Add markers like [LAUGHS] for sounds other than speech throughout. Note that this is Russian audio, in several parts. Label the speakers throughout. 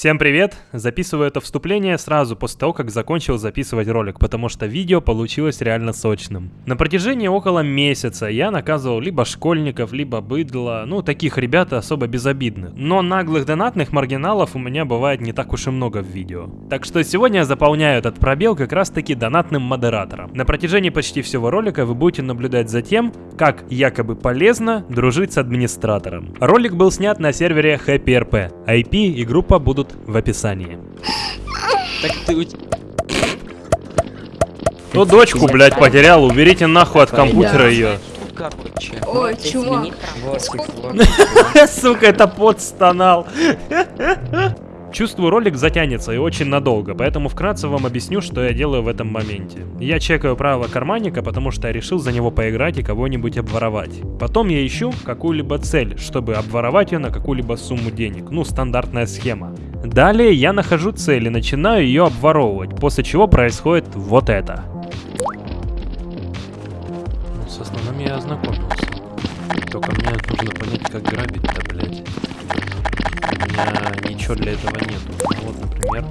Speaker 1: Всем привет! Записываю это вступление сразу после того, как закончил записывать ролик, потому что видео получилось реально сочным. На протяжении около месяца я наказывал либо школьников, либо быдло, ну таких ребят особо безобидных. Но наглых донатных маргиналов у меня бывает не так уж и много в видео. Так что сегодня я заполняю этот пробел как раз таки донатным модератором. На протяжении почти всего ролика вы будете наблюдать за тем, как якобы полезно дружить с администратором. Ролик был снят на сервере HappyRP. IP и группа будут в описании.
Speaker 2: Так ты у
Speaker 1: Ну дочку, блядь, потерял, уберите нахуй от компьютера ее.
Speaker 3: Ой, чувак. [LAUGHS]
Speaker 1: Сука, это пот стонал. [LAUGHS] Чувствую, ролик затянется и очень надолго, поэтому вкратце вам объясню, что я делаю в этом моменте. Я чекаю правила карманника, потому что я решил за него поиграть и кого-нибудь обворовать. Потом я ищу какую-либо цель, чтобы обворовать ее на какую-либо сумму денег. Ну, стандартная схема. Далее я нахожу цель и начинаю ее обворовывать, после чего происходит вот это. Ну, с основным я ознакомился. Только мне нужно понять, как грабить-то, блядь. У меня ничего для этого нету. Ну вот, например...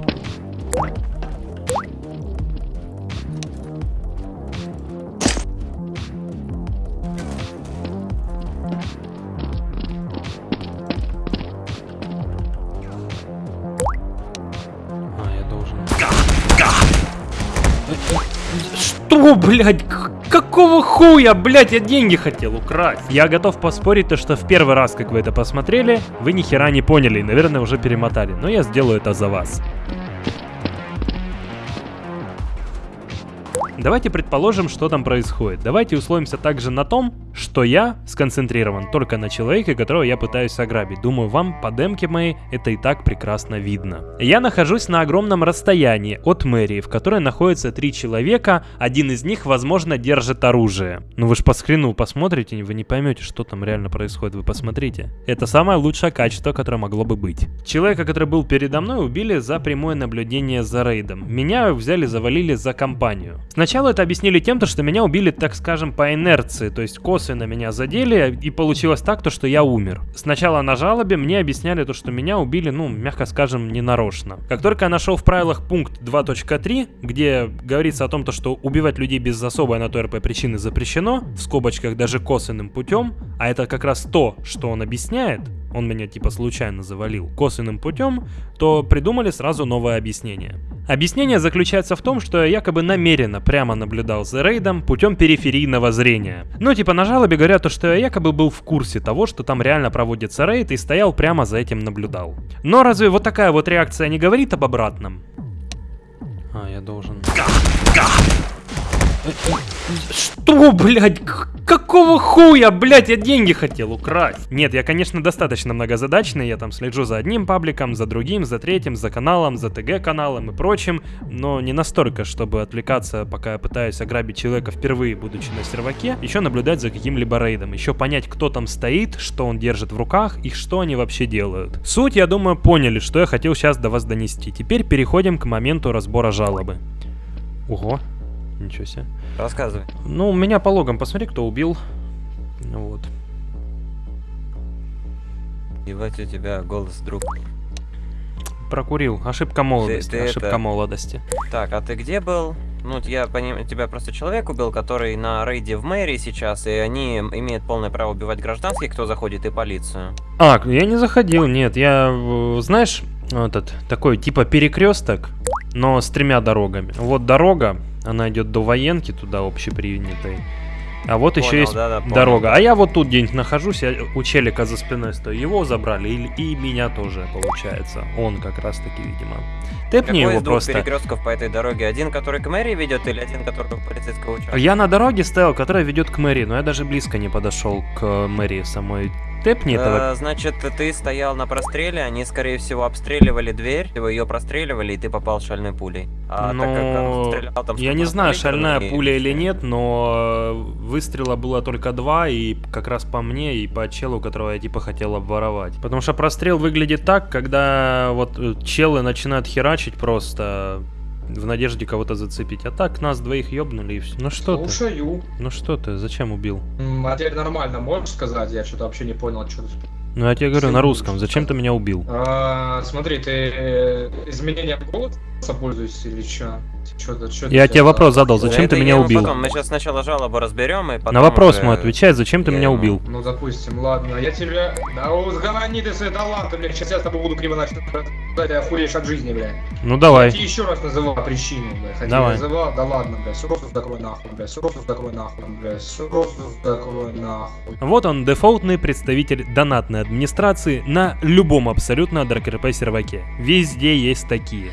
Speaker 1: А, я должен... Что, блядь? Какого хуя, блядь, я деньги хотел украсть? Я готов поспорить, то, что в первый раз, как вы это посмотрели, вы ни хера не поняли и, наверное, уже перемотали. Но я сделаю это за вас. Давайте предположим, что там происходит. Давайте условимся также на том, что я сконцентрирован только на человеке, которого я пытаюсь ограбить. Думаю, вам по демке моей это и так прекрасно видно. Я нахожусь на огромном расстоянии от мэрии, в которой находится три человека. Один из них, возможно, держит оружие. Ну вы ж по скрину посмотрите, вы не поймете, что там реально происходит. Вы посмотрите. Это самое лучшее качество, которое могло бы быть. Человека, который был передо мной, убили за прямое наблюдение за рейдом. Меня взяли, завалили за компанию. Сначала это объяснили тем, то, что меня убили, так скажем, по инерции, то есть косвенно меня задели, и получилось так, то, что я умер. Сначала на жалобе мне объясняли то, что меня убили, ну, мягко скажем, ненарочно. Как только я нашел в правилах пункт 2.3, где говорится о том, то, что убивать людей без особой на то РП причины запрещено, в скобочках даже косвенным путем, а это как раз то, что он объясняет, он меня типа случайно завалил косвенным путем, то придумали сразу новое объяснение. Объяснение заключается в том, что я якобы намеренно прямо наблюдал за рейдом путем периферийного зрения. Ну типа на жалобе говорят то, что я якобы был в курсе того, что там реально проводится рейд и стоял прямо за этим наблюдал. Но разве вот такая вот реакция не говорит об обратном? А, я должен... Что, блядь? Какого хуя, блядь, я деньги хотел украсть? Нет, я, конечно, достаточно многозадачный, я там слежу за одним пабликом, за другим, за третьим, за каналом, за ТГ-каналом и прочим, но не настолько, чтобы отвлекаться, пока я пытаюсь ограбить человека впервые, будучи на серваке, еще наблюдать за каким-либо рейдом, еще понять, кто там стоит, что он держит в руках и что они вообще делают. Суть, я думаю, поняли, что я хотел сейчас до вас донести. Теперь переходим к моменту разбора жалобы. Ого, ничего себе.
Speaker 2: Рассказывай.
Speaker 1: Ну, меня по логам посмотри, кто убил. Вот.
Speaker 2: Ебать у тебя голос друг.
Speaker 1: Прокурил. Ошибка молодости.
Speaker 2: ты
Speaker 1: ошибка
Speaker 2: это-
Speaker 1: молодости.
Speaker 2: Так, а ты где был? Ну, я понимаю, тебя просто человек убил, который на рейде в мэрии сейчас, и они имеют полное право убивать гражданских, кто заходит, и полицию.
Speaker 1: А, я не заходил, нет. Я, э, знаешь, этот, такой типа перекресток, но с тремя дорогами. Вот дорога, она идет до военки, туда общепринятой. А вот еще
Speaker 2: Понял,
Speaker 1: есть
Speaker 2: да-да, понял.
Speaker 1: дорога. А я вот тут где-нибудь нахожусь, я у челика за спиной стою. Его забрали, и, и меня тоже, получается. Он как раз таки, видимо. Тэпни
Speaker 2: Какой
Speaker 1: его
Speaker 2: из двух
Speaker 1: просто.
Speaker 2: перекрестков по этой дороге? Один, который к мэрии ведет, или один, который к полицейского участка?
Speaker 1: Я на дороге стоял, которая ведет к мэрии, но я даже близко не подошел к мэрии самой. Тэпни этого.
Speaker 2: Э, Значит, ты стоял на простреле, они, скорее всего, обстреливали дверь, ее простреливали, и ты попал шальной пулей. А так как
Speaker 1: Но
Speaker 2: он стрелял, там
Speaker 1: я не знаю, шальная
Speaker 2: и
Speaker 1: пуля или нет, но выстрела было только два, и как раз по мне, и по челу, которого я типа хотел обворовать. Потому что прострел выглядит так, когда вот э, челы начинают херачить просто в надежде кого-то зацепить. А так нас двоих ёбнули и все. Ну что ты?
Speaker 4: Слушаю.
Speaker 1: Ну что ты? Зачем убил?
Speaker 4: А теперь нормально, можешь сказать? Я что-то вообще не понял, что тут
Speaker 1: Ну я тебе говорю на русском, зачем ты меня убил?
Speaker 3: А, смотри, ты э, изменением пользуешься или что? Что-то, что
Speaker 1: Я тебе вопрос задал, зачем ты
Speaker 2: я
Speaker 1: меня убил?
Speaker 2: потом- мы сейчас сначала жалобу разберем, и потом
Speaker 1: На вопрос
Speaker 2: уже-
Speaker 1: мой отвечай, зачем ты
Speaker 2: я
Speaker 1: меня
Speaker 2: ему-
Speaker 1: убил?
Speaker 3: Ну, допустим, ладно, я тебя... Да узгони ты свои таланты, блядь, сейчас я с тобой буду криво начать ты охуеешь от жизни, блядь.
Speaker 1: Ну
Speaker 3: Я
Speaker 1: давай.
Speaker 3: тебе еще раз называл причину, блядь. Хотя
Speaker 1: Давай.
Speaker 3: называл, да ладно, блядь, срочно закрой нахуй, блядь, срочно закрой нахуй, блядь, срочно закрой нахуй.
Speaker 1: Вот он, дефолтный представитель донатной администрации на любом абсолютно дркрп серваке. Везде есть такие.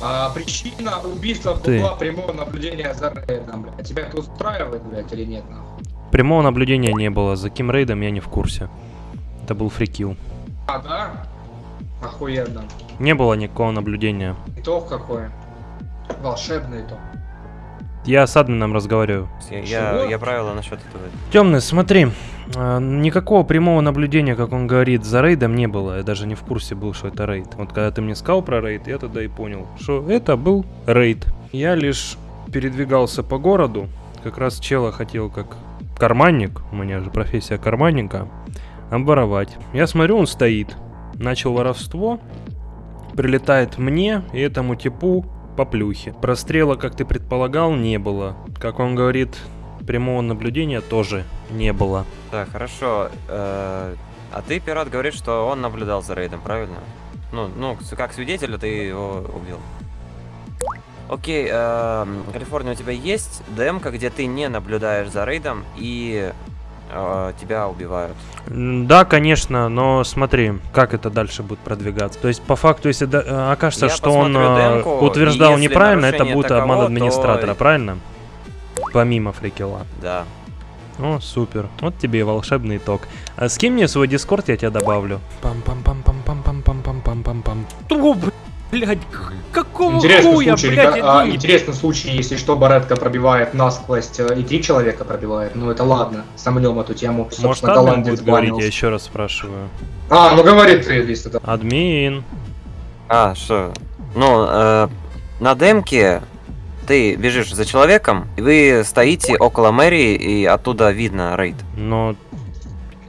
Speaker 3: А причина убийства
Speaker 1: Ты.
Speaker 3: была прямого наблюдения за рейдом, блядь. Тебя это устраивает, блядь, или нет, нахуй?
Speaker 1: Прямого наблюдения не было, за кем рейдом я не в курсе. Это был фрикил.
Speaker 3: А, да? Охуенно.
Speaker 1: Не было никакого наблюдения.
Speaker 3: Итог какой? Волшебный итог.
Speaker 1: Я с админом разговариваю.
Speaker 2: Я, я,
Speaker 3: Чего?
Speaker 2: я правила насчет этого.
Speaker 1: Темный, смотри, никакого прямого наблюдения, как он говорит, за рейдом не было. Я даже не в курсе был, что это рейд. Вот когда ты мне сказал про рейд, я тогда и понял, что это был рейд. Я лишь передвигался по городу, как раз чела хотел как карманник, у меня же профессия карманника, обворовать. Я смотрю, он стоит, начал воровство, прилетает мне и этому типу по плюхе. Прострела, как ты предполагал, не было. Как он говорит, прямого наблюдения тоже не было.
Speaker 2: Так, хорошо. э, а ты, пират, говоришь, что он наблюдал за рейдом, правильно? Ну, ну, как свидетеля ты его убил. Окей, эм, Калифорния, у тебя есть демка, где ты не наблюдаешь за рейдом и э, тебя убивают?
Speaker 1: Да, конечно, но смотри, как это дальше будет продвигаться. То есть, по факту, если да- э, окажется,
Speaker 2: Я
Speaker 1: что он э,
Speaker 2: демку,
Speaker 1: утверждал неправильно, это будет
Speaker 2: таково,
Speaker 1: обман
Speaker 2: то-
Speaker 1: администратора, правильно? Помимо фрикела.
Speaker 2: Да.
Speaker 1: О, супер. Вот тебе и волшебный итог. А с кем мне свой дискорд, я тебя добавлю. пам пам пам пам пам пам пам пам пам пам пам О, блядь, какого
Speaker 3: Интересный
Speaker 1: хуя,
Speaker 3: случай,
Speaker 1: блядь,
Speaker 3: ребят- а, интересный случай, если что, баретка пробивает насквозь э, и три человека пробивает. Ну это ладно, сомнем эту тему.
Speaker 1: Может, админ будет говорить, я еще раз спрашиваю.
Speaker 3: А, ну говори ты, если это.
Speaker 1: Админ.
Speaker 2: А, что? Ну, э, на демке ты бежишь за человеком, и вы стоите около мэрии, и оттуда видно рейд.
Speaker 1: Но...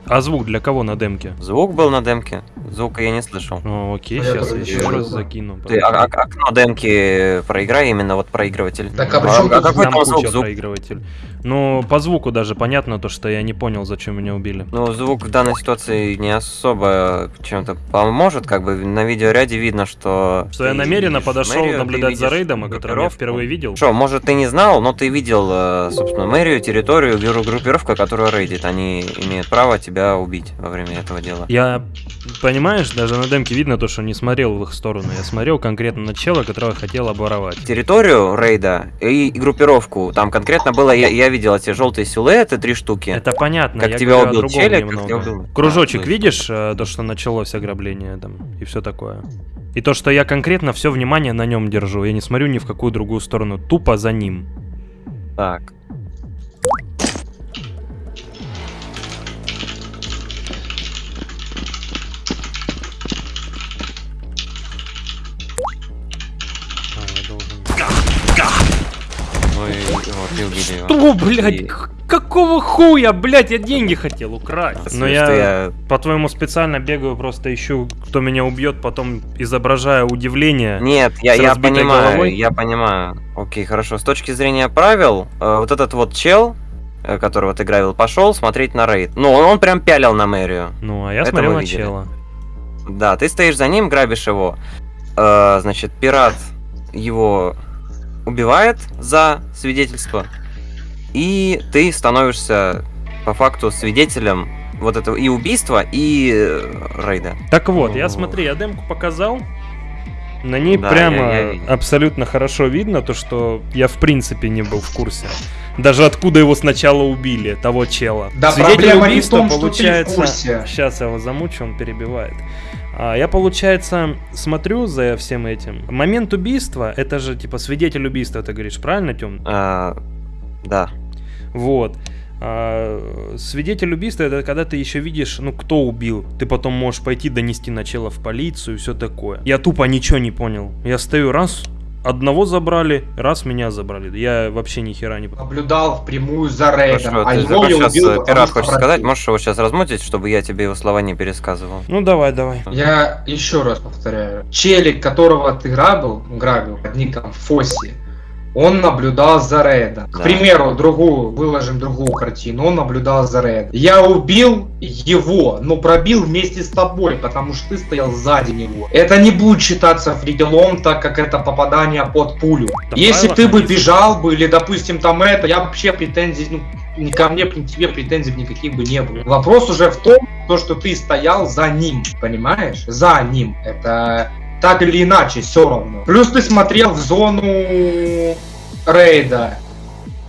Speaker 1: А звук для кого на демке?
Speaker 2: Звук был на демке, звука я не слышал.
Speaker 1: Ну, окей,
Speaker 3: А я
Speaker 1: сейчас
Speaker 3: тоже
Speaker 1: еще раз закину.
Speaker 2: Ты а- а- окно демки проиграй, именно вот проигрыватель.
Speaker 3: Так, а при чём тут
Speaker 2: какой
Speaker 1: Там
Speaker 2: звук? Звук
Speaker 1: проигрыватель. Ну, по звуку даже понятно то, что я не понял, зачем меня убили.
Speaker 2: Ну, звук в данной ситуации не особо чем-то поможет, как бы на видеоряде видно, что...
Speaker 1: Что я намеренно подошел
Speaker 2: мэрию,
Speaker 1: наблюдать за рейдом, о котором я впервые видел.
Speaker 2: Что, может, ты не знал, но ты видел, э, собственно, мэрию, территорию, гру- группировку, которая рейдит. Они имеют право тебя убить во время этого дела.
Speaker 1: Я, понимаешь, даже на демке видно то, что не смотрел в их сторону. Я смотрел конкретно на чела, которого хотел обворовать.
Speaker 2: Территорию рейда и группировку, там конкретно было, я, я видел эти желтые силуэты, три штуки.
Speaker 1: Это понятно,
Speaker 2: Как
Speaker 1: я
Speaker 2: тебя убил челик, как
Speaker 1: немного.
Speaker 2: тебя убил-
Speaker 1: Кружочек
Speaker 2: Да,
Speaker 1: видишь, э, то, что началось ограбление там, и все такое. И то, что я конкретно все внимание на нем держу. Я не смотрю ни в какую другую сторону, тупо за ним.
Speaker 2: Так. Вот, ты.
Speaker 1: Что, блядь,
Speaker 2: И-
Speaker 1: какого хуя, блядь, я деньги хотел украсть. Но
Speaker 2: Что
Speaker 1: я,
Speaker 2: я-
Speaker 1: по-твоему, специально бегаю, просто ищу, кто меня убьет, потом изображая удивление.
Speaker 2: Нет, я, я понимаю,
Speaker 1: головой?
Speaker 2: я понимаю. Окей, хорошо. С точки зрения правил, э, вот этот вот чел, э, которого ты грабил, пошел смотреть на рейд. Ну, он, он прям пялил на мэрию.
Speaker 1: Ну, а я
Speaker 2: Это
Speaker 1: смотрел на
Speaker 2: видели.
Speaker 1: чела.
Speaker 2: Да, ты стоишь за ним, грабишь его. Э, значит, пират его убивает за свидетельство. И ты становишься по факту свидетелем вот этого и убийства, и э, рейда.
Speaker 1: Так вот, я смотри, я демку показал. На ней
Speaker 2: Да,
Speaker 1: прямо
Speaker 2: я- я
Speaker 1: абсолютно хорошо видно то, что я в принципе не был в курсе. Даже откуда его сначала убили, того чела.
Speaker 3: Да
Speaker 1: Свидетель
Speaker 3: проблема не в
Speaker 1: убийства
Speaker 3: том, что ты в
Speaker 1: получается.
Speaker 3: курсе.
Speaker 1: Сейчас я его замучу, он перебивает. А, я, получается, смотрю за всем этим. Момент убийства, это же типа свидетель убийства, ты говоришь, правильно, Тём?
Speaker 2: Э, да.
Speaker 1: Вот. А, свидетель убийства это когда ты еще видишь, ну, кто убил. Ты потом можешь пойти донести начало в полицию и все такое. Я тупо ничего не понял. Я стою раз, одного забрали, раз меня забрали. Я вообще ни хера не...
Speaker 3: Наблюдал впрямую за рейдом,
Speaker 2: Хорошо,
Speaker 3: а
Speaker 2: ты
Speaker 3: его я
Speaker 2: сейчас
Speaker 3: убил,
Speaker 2: э, пират хочешь сказать? Можешь его сейчас размутить, чтобы я тебе его слова не пересказывал?
Speaker 1: Ну давай, давай.
Speaker 3: Я еще раз повторяю. Челик, которого ты грабил, грабил под ником Фосси, он наблюдал за Рейдом. К
Speaker 2: Да.
Speaker 3: примеру, другую, выложим другую картину, он наблюдал за Рейдом. Я убил его, но пробил вместе с тобой, потому что ты стоял сзади него. Это не будет считаться фриделом, так как это попадание под пулю.
Speaker 1: Да
Speaker 3: Если ты бы бежал бы, или, допустим, там это, я вообще претензий, ну, ни ко мне, ни к тебе претензий никаких бы не было. Вопрос уже в том, то, что ты стоял за ним, понимаешь? За ним. Это так или иначе, все равно. Плюс ты смотрел в зону рейда.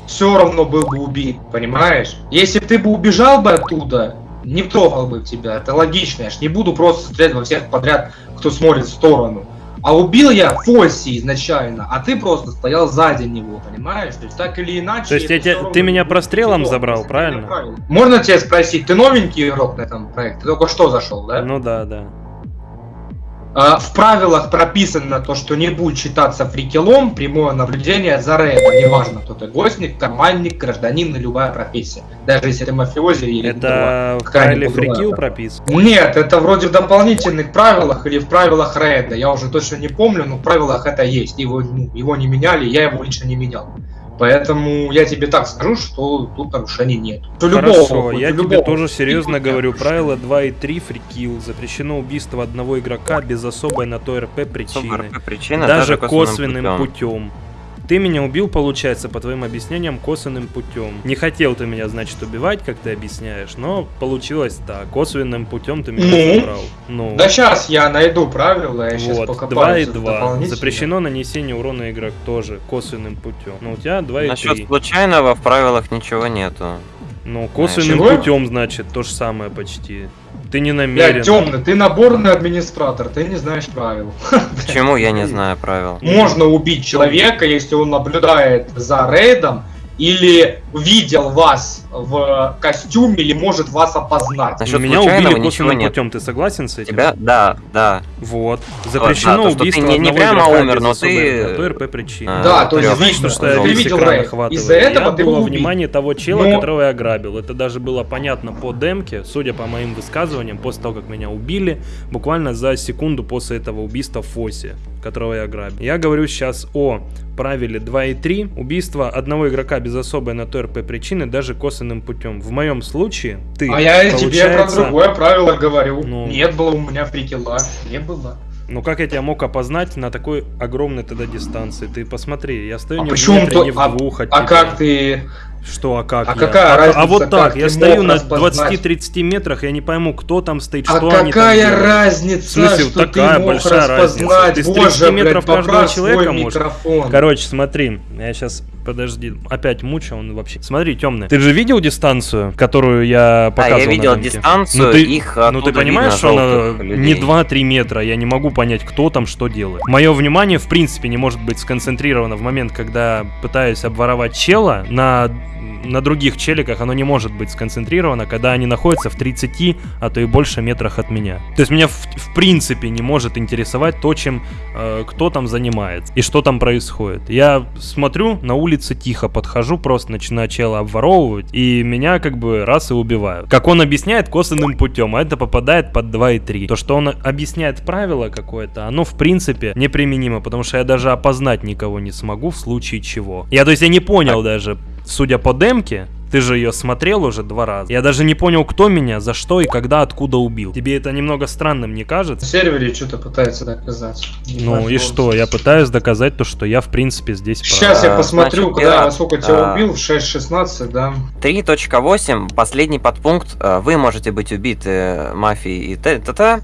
Speaker 3: Все равно был бы убит, понимаешь? Если бы ты бы убежал бы оттуда, не трогал бы тебя. Это логично. Я ж не буду просто стрелять во всех подряд, кто смотрит в сторону. А убил я Фосси изначально, а ты просто стоял сзади него, понимаешь? То есть так или иначе...
Speaker 1: То есть я тебя- ты меня прострелом
Speaker 3: фридлом,
Speaker 1: забрал, правильно?
Speaker 3: правильно. Можно тебя спросить, ты новенький игрок на этом проекте? Ты только что зашел, да?
Speaker 1: Ну да, да.
Speaker 3: А, В правилах прописано то, что не будет считаться фрикелом прямое наблюдение за рейдом. Неважно, кто ты гостник, карманник, гражданин и любая профессия. Даже если ты мафиози или
Speaker 1: Это в правиле фрикил прописано.
Speaker 3: Нет, это вроде в дополнительных правилах или в правилах рейда. Я уже точно не помню, но в правилах это есть. Его, ну, его не меняли, я его лично не менял. Поэтому я тебе так скажу, что тут нарушений нет. У любого,
Speaker 1: Хорошо,
Speaker 3: хоть
Speaker 1: я тебе
Speaker 3: любого
Speaker 1: тоже серьезно говорю. Правило 2 и 3 фрикил. Запрещено убийство одного игрока без особой на то РП причины.
Speaker 2: Супер, причина
Speaker 1: Даже
Speaker 2: косвенным
Speaker 1: косвенным
Speaker 2: путем.
Speaker 1: путем. Ты меня убил, получается, по твоим объяснениям, косвенным путем. Не хотел ты меня, значит, убивать, как ты объясняешь, но получилось так. Косвенным путем ты меня
Speaker 3: Ну?
Speaker 1: забрал. Ну,
Speaker 3: Да сейчас я найду правила, я сейчас
Speaker 1: вот,
Speaker 3: пока
Speaker 1: 2 и 2. Запрещено нанесение урона игрок тоже косвенным путем. Ну, у тебя 2 и
Speaker 2: Насчет
Speaker 1: 3.
Speaker 2: случайного в правилах ничего нету.
Speaker 1: Ну, косвенным
Speaker 3: Чего?
Speaker 1: путем, значит, то же самое почти. Ты не
Speaker 3: Бля,
Speaker 1: намерен.
Speaker 3: темный, ты наборный администратор, ты не знаешь правил. [LAUGHS]
Speaker 2: Почему я не знаю правил?
Speaker 3: Можно убить человека, если он наблюдает за рейдом или видел вас в костюме или может вас опознать.
Speaker 2: Насчет
Speaker 1: Меня убили косвенным
Speaker 2: нет.
Speaker 1: путем, ты согласен с этим?
Speaker 2: Тебя? Да, да.
Speaker 1: Вот.
Speaker 2: да,
Speaker 1: Запрещено
Speaker 2: то, что ты
Speaker 1: убийство
Speaker 2: не- не прямо умер, но ты-
Speaker 1: то РП причины.
Speaker 2: А,
Speaker 3: Да, то есть видно,
Speaker 1: что я весь экран охватываю.
Speaker 3: Из-за этого
Speaker 1: я
Speaker 3: ты
Speaker 1: был во
Speaker 3: был убит.
Speaker 1: внимании того чела,
Speaker 3: Но-
Speaker 1: которого я ограбил. Это даже было понятно по демке, судя по моим высказываниям, после того, как меня убили, буквально за секунду после этого убийства Фоси, которого я ограбил. Я говорю сейчас о правиле 2 и 3. Убийство одного игрока без особой на то РП причины даже косвенным путем. В моем случае ты,
Speaker 3: А я тебе про
Speaker 1: получается,
Speaker 3: другое правило говорю.
Speaker 1: Ну.
Speaker 3: Нет было у меня фрикела. Не было.
Speaker 1: Ну как я тебя мог опознать на такой огромной тогда дистанции? Ты посмотри, я стою
Speaker 3: А
Speaker 1: не в
Speaker 3: почему
Speaker 1: метре,
Speaker 3: то-
Speaker 1: не в
Speaker 3: а-
Speaker 1: двух
Speaker 3: А
Speaker 1: тебя.
Speaker 3: как ты...
Speaker 1: Что, а как
Speaker 3: А
Speaker 1: я?
Speaker 3: какая
Speaker 1: а,
Speaker 3: разница,
Speaker 1: а вот так, я стою на
Speaker 3: распознать?
Speaker 1: 20-30 метрах, я не пойму, кто там стоит,
Speaker 3: А
Speaker 1: что они там
Speaker 3: какая разница,
Speaker 1: В смысле,
Speaker 3: что
Speaker 1: такая
Speaker 3: ты мог
Speaker 1: большая разница?
Speaker 3: распознать?
Speaker 1: Ты с
Speaker 3: Боже,
Speaker 1: 30 метров
Speaker 3: блядь,
Speaker 1: каждого человека можешь.
Speaker 3: микрофон.
Speaker 1: Короче, смотри, я сейчас, подожди, опять мучу, он вообще... Смотри, темный, ты же видел дистанцию, которую я показывал
Speaker 2: я
Speaker 1: на
Speaker 2: видел дистанцию,
Speaker 1: Ну ты,
Speaker 2: их
Speaker 1: ну ты понимаешь,
Speaker 2: видно
Speaker 1: что она
Speaker 2: желтых
Speaker 1: не
Speaker 2: людей.
Speaker 1: 2-3 метра, я не могу понять, кто там что делает. Мое внимание, в принципе, не может быть сконцентрировано в момент, когда пытаюсь обворовать чела на на других челиках оно не может быть сконцентрировано, когда они находятся в 30, а то и больше метрах от меня. То есть меня в, в принципе не может интересовать то, чем э, кто там занимается и что там происходит. Я смотрю, на улице тихо подхожу, просто начинаю чела обворовывать, и меня как бы раз и убивают. Как он объясняет косвенным путем, а это попадает под 2 и 3. То, что он объясняет правило какое-то, оно в принципе неприменимо, потому что я даже опознать никого не смогу в случае чего. Я, то есть я не понял даже, судя по демке, ты же ее смотрел уже два раза. Я даже не понял, кто меня, за что и когда, откуда убил. Тебе это немного странным не
Speaker 3: На
Speaker 1: кажется?
Speaker 3: сервере что-то пытается доказать. Не
Speaker 1: Ну
Speaker 3: знаю,
Speaker 1: и что, я пытаюсь доказать то, что я в принципе здесь прав.
Speaker 3: Сейчас я
Speaker 2: А,
Speaker 3: посмотрю,
Speaker 2: значит,
Speaker 3: когда
Speaker 2: я-
Speaker 3: во сколько тебя
Speaker 2: а,
Speaker 3: убил, в 6.16, да.
Speaker 2: 3.8, последний подпункт. э, Вы можете быть убиты мафией и т.т.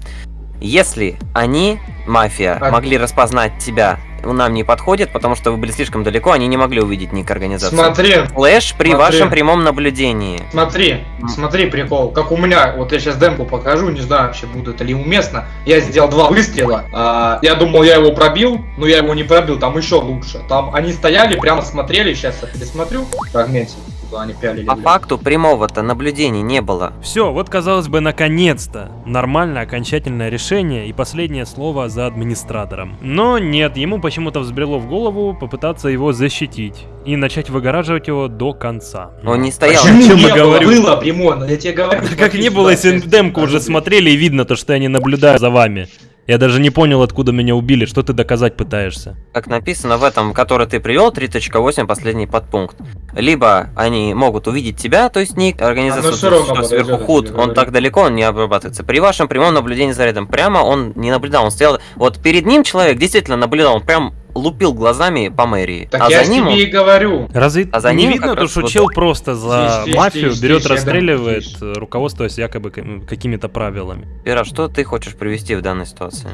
Speaker 2: Если они, мафия,
Speaker 3: А-
Speaker 2: могли распознать тебя, нам не подходит, потому что вы были слишком далеко, они не могли увидеть ник организации.
Speaker 3: Смотри,
Speaker 2: Флэш при
Speaker 3: Смотри.
Speaker 2: вашем прямом наблюдении.
Speaker 3: смотри, смотри прикол. Как у меня, вот я сейчас демку покажу, не знаю вообще будет ли уместно. Я сделал два выстрела. а, я думал, я его пробил, но я его не пробил, там еще лучше. Там они стояли, прямо смотрели, сейчас я пересмотрю фрагментик. Куда они пялили.
Speaker 2: По факту прямого-то наблюдения не было.
Speaker 1: Все, вот казалось бы, наконец-то. Нормальное окончательное решение и последнее слово за администратором. Но нет, ему почему-то взбрело в голову попытаться его защитить и начать выгораживать его до конца.
Speaker 2: Он не стоял.
Speaker 1: Почему?
Speaker 3: Почему
Speaker 1: чем
Speaker 3: не
Speaker 1: я
Speaker 3: было?
Speaker 1: говорю?
Speaker 3: Было, Примон, я тебе говорю. [LAUGHS]
Speaker 1: Как не было, если демку уже смотрели и видно то, что я не наблюдаю за вами. Я даже не понял, откуда меня убили, что ты доказать пытаешься.
Speaker 2: Как написано в этом, который ты привел, 3.8, последний подпункт. Либо они могут увидеть тебя, то есть ник, организация, что сверху худ, он так далеко, он не обрабатывается. При вашем прямом наблюдении за рядом прямо он не наблюдал, он стоял... Вот перед ним человек действительно наблюдал, он прям лупил глазами по мэрии.
Speaker 3: Так
Speaker 2: а
Speaker 3: я
Speaker 2: за ним
Speaker 3: тебе и говорю.
Speaker 1: Разве
Speaker 2: А за
Speaker 1: не
Speaker 2: ним
Speaker 1: видно то, что
Speaker 2: вот-
Speaker 1: чел просто за
Speaker 3: тише,
Speaker 1: мафию
Speaker 3: тише,
Speaker 1: берет,
Speaker 3: дам-
Speaker 1: расстреливает,
Speaker 3: тише.
Speaker 1: э, руководствуясь якобы какими-то правилами?
Speaker 2: Пера, что ты хочешь привести в данной ситуации?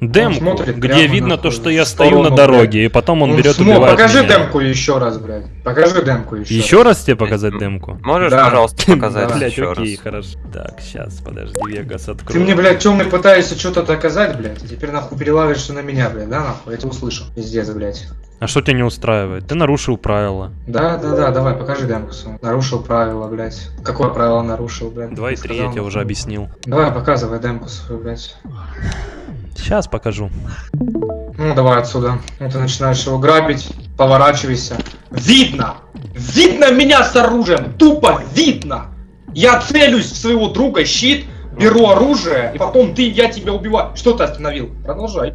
Speaker 1: Демку,
Speaker 3: смотрит
Speaker 1: где видно то, что я стою
Speaker 3: сторону,
Speaker 1: на дороге, и потом он, берет и
Speaker 3: смо-
Speaker 1: убивает
Speaker 3: Покажи
Speaker 1: меня.
Speaker 3: демку еще раз, блядь. Покажи демку еще.
Speaker 1: Еще раз тебе показать демку?
Speaker 2: Можешь,
Speaker 3: Да.
Speaker 2: пожалуйста, [LAUGHS] показать
Speaker 3: Да.
Speaker 2: Еще
Speaker 1: окей,
Speaker 2: раз?
Speaker 1: хорошо. Так, сейчас, подожди, Вегас открою.
Speaker 3: Ты мне, блядь, темный пытаешься что-то доказать, блядь, и теперь нахуй перелавишься на меня, блядь, да, нахуй? Я тебя услышу. Пиздец, блядь.
Speaker 1: А что тебя не устраивает? Ты нарушил правила.
Speaker 3: Да, да, да, давай, покажи демку свою. Нарушил правила, блядь. Какое правило нарушил, блядь?
Speaker 1: 2 и 3 я тебе уже объяснил.
Speaker 3: Давай, показывай демку свою, блядь.
Speaker 1: Сейчас покажу.
Speaker 3: Ну, давай отсюда. Ну, ты начинаешь его грабить, поворачивайся. Видно! Видно меня с оружием! Тупо видно! Я целюсь в своего друга, щит, беру оружие, и потом ты, я тебя убиваю. Что ты остановил? Продолжай.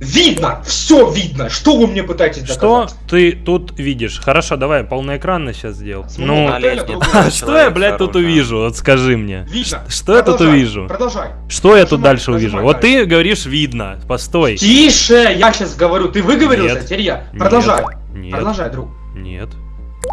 Speaker 3: Видно! Все видно! Что вы мне пытаетесь
Speaker 1: Что
Speaker 3: доказать?
Speaker 1: ты тут видишь? Хорошо, давай полноэкранно сейчас сделал. Ну, а [LAUGHS] что я, блядь, тут увижу? Вот скажи мне.
Speaker 3: Видно.
Speaker 1: Что я тут увижу?
Speaker 3: Продолжай.
Speaker 1: Что я тут дальше увижу? Вот ты говоришь видно. Постой.
Speaker 3: Тише! Я сейчас говорю. Ты выговорился? Теперь я. Продолжай. Продолжай, друг.
Speaker 1: Нет.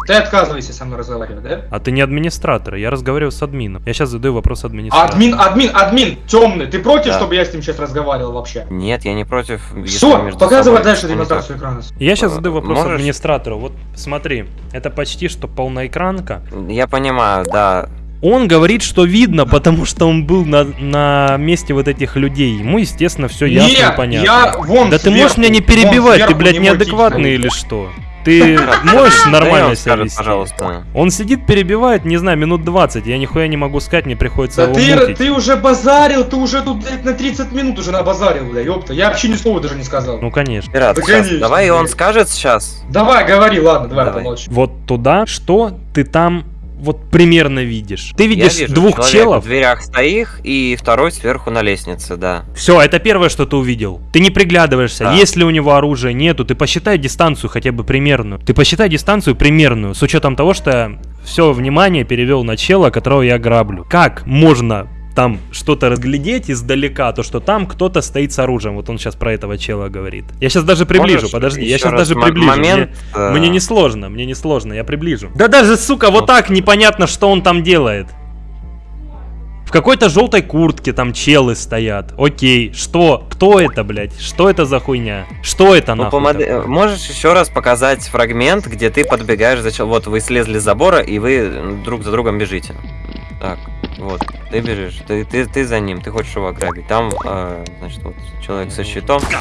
Speaker 3: Ты отказывайся со мной разговаривать, да?
Speaker 1: А ты не администратор, я разговариваю с админом. Я сейчас задаю вопрос администратору.
Speaker 3: Админ, админ, админ, темный. Ты против,
Speaker 2: Да.
Speaker 3: чтобы я с ним сейчас разговаривал вообще?
Speaker 2: Нет, я не против.
Speaker 3: Все, показывай
Speaker 2: собой
Speaker 3: дальше демонстрацию экрана.
Speaker 1: Я сейчас задаю вопрос
Speaker 2: можешь?
Speaker 1: администратору. Вот смотри, это почти что полноэкранка.
Speaker 2: Я понимаю, да.
Speaker 1: Он говорит, что видно, потому что он был на, на месте вот этих людей. Ему, естественно, все ясно и
Speaker 3: Нет,
Speaker 1: понятно.
Speaker 3: я вон
Speaker 1: Да ты можешь
Speaker 3: сверху,
Speaker 1: меня не перебивать, ты,
Speaker 3: сверху
Speaker 1: блядь, неадекватный или что? Ты можешь нормально
Speaker 2: он
Speaker 1: себя вести?
Speaker 2: пожалуйста.
Speaker 1: Он сидит, перебивает, не знаю, минут 20. Я нихуя не могу сказать, мне приходится
Speaker 3: Да
Speaker 1: его
Speaker 3: ты,
Speaker 1: мутить.
Speaker 3: ты уже базарил, ты уже тут блядь, на 30 минут уже набазарил, бля, ёпта. Я вообще ни слова даже не сказал.
Speaker 1: Ну, конечно.
Speaker 2: Пират,
Speaker 3: Да,
Speaker 2: сейчас,
Speaker 3: конечно,
Speaker 2: давай он
Speaker 3: блядь.
Speaker 2: скажет сейчас.
Speaker 3: Давай, говори, ладно, давай,
Speaker 2: Давай.
Speaker 3: помолчи.
Speaker 1: Вот туда, что ты там вот примерно видишь? Ты видишь
Speaker 2: я вижу,
Speaker 1: двух челов?
Speaker 2: в дверях стоит и второй сверху на лестнице, да.
Speaker 1: Все, это первое, что ты увидел. Ты не приглядываешься,
Speaker 2: Да.
Speaker 1: есть ли у него оружия, нету. Ты посчитай дистанцию хотя бы примерную. Ты посчитай дистанцию примерную, с учетом того, что все внимание перевел на чела, которого я граблю. Как можно там что-то разглядеть издалека, то что там кто-то стоит с оружием. Вот он сейчас про этого чела говорит. Я сейчас даже приближу,
Speaker 2: Можешь
Speaker 1: подожди, я сейчас
Speaker 2: раз
Speaker 1: даже приближу.
Speaker 2: Момент,
Speaker 1: Мне,
Speaker 2: э,
Speaker 1: мне не сложно, мне не сложно, я приближу. Да даже, сука, вот так непонятно, что он там делает. В какой-то желтой куртке там челы стоят. Окей, что? Кто это, блядь? Что это за хуйня? Что это
Speaker 2: ну,
Speaker 1: нахуй?
Speaker 2: э, Можешь еще раз показать фрагмент, где ты подбегаешь за чел- Вот вы слезли с забора, и вы друг за другом бежите. Так, вот, ты бежишь, ты, ты, ты за ним, ты хочешь его ограбить. Там, э, значит, вот человек со щитом. Всё.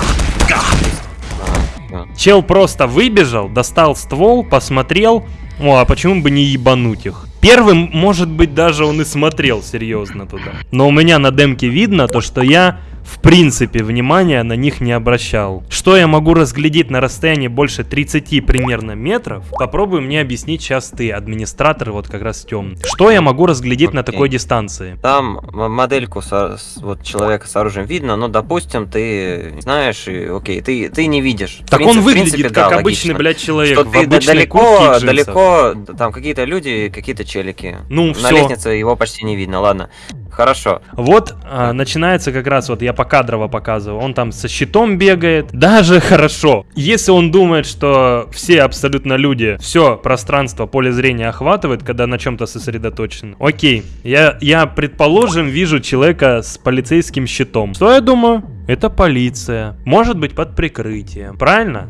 Speaker 1: Чел просто выбежал, достал ствол, посмотрел. О, а почему бы не ебануть их? Первым, может быть, даже он и смотрел серьезно туда. Но у меня на демке видно то, что я в принципе внимания на них не обращал. Что я могу разглядеть на расстоянии больше 30 примерно метров? Попробуй мне объяснить сейчас ты, администратор вот как раз темный. Что я могу разглядеть на
Speaker 2: Окей.
Speaker 1: такой дистанции?
Speaker 2: Там модельку со- вот человека с оружием видно, но, допустим, ты знаешь, и, окей, ты, ты не видишь.
Speaker 1: Так
Speaker 2: принципе-
Speaker 1: он выглядит
Speaker 2: принципе,
Speaker 1: как
Speaker 2: да,
Speaker 1: обычный,
Speaker 2: логично.
Speaker 1: блядь, человек
Speaker 2: Что ты далеко, далеко, там какие-то люди, какие-то челики.
Speaker 1: Ну,
Speaker 2: На
Speaker 1: всё.
Speaker 2: лестнице его почти не видно, ладно. Хорошо.
Speaker 1: Вот а, начинается как раз, вот я покадрово показываю, он там со щитом бегает, даже хорошо. Если он думает, что все абсолютно люди, все пространство, поле зрения охватывает, когда на чем-то сосредоточен, окей, я, я, предположим, вижу человека с полицейским щитом. Что я думаю? Это полиция. Может быть под прикрытием, правильно?